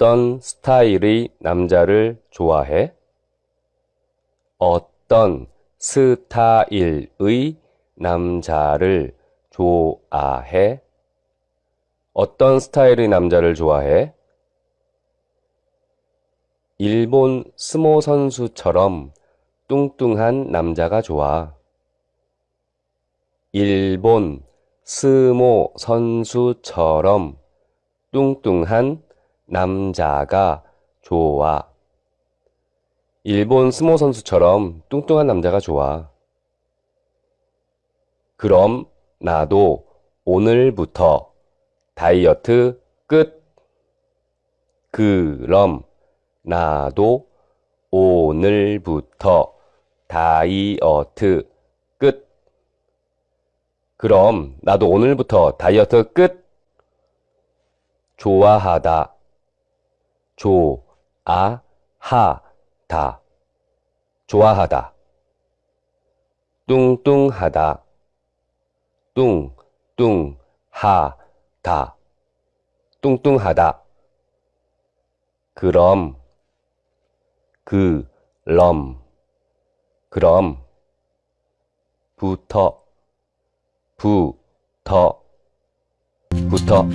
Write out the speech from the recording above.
어떤 스타일의 남자를 좋아해? 어떤 스타일의 남자를 좋아해? 어떤 스타일의 남자를 좋아해? 일본 스모 선수처럼 뚱뚱한 남자가 좋아. 일본 스모 선수처럼 뚱뚱한 남자가 좋아. 일본 스모 선수처럼 뚱뚱한 남자가 좋아. 그럼 나도 오늘부터 다이어트 끝. 그럼 나도 오늘부터 다이어트 끝. 그럼 나도 오늘부터 다이어트 끝. 좋아하다. 좋아하 다. 좋아하다. 뚱뚱하다. 뚱 뚱 하 다. 뚱뚱하다. 그럼 그 럼 그럼 부터 부 터 부터